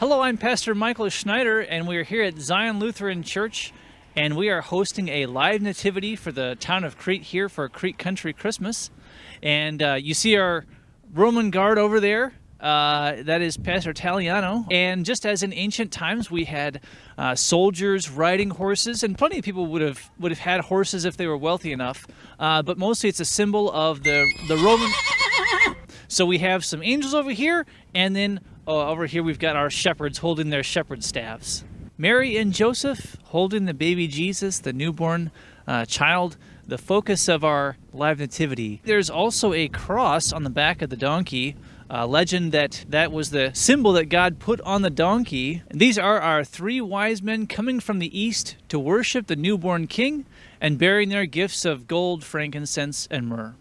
Hello, I'm Pastor Michael Schneider, and we are here at Zion Lutheran Church, and we are hosting a live nativity for the town of Crete here for Crete Country Christmas. And uh, you see our Roman guard over there. Uh, that is Pastor Taliano. And just as in ancient times, we had uh, soldiers riding horses, and plenty of people would have would have had horses if they were wealthy enough. Uh, but mostly, it's a symbol of the the Roman. So we have some angels over here, and then uh, over here we've got our shepherds holding their shepherd staffs. Mary and Joseph holding the baby Jesus, the newborn uh, child, the focus of our live nativity. There's also a cross on the back of the donkey. Uh, legend that that was the symbol that God put on the donkey. These are our three wise men coming from the east to worship the newborn king and bearing their gifts of gold, frankincense, and myrrh.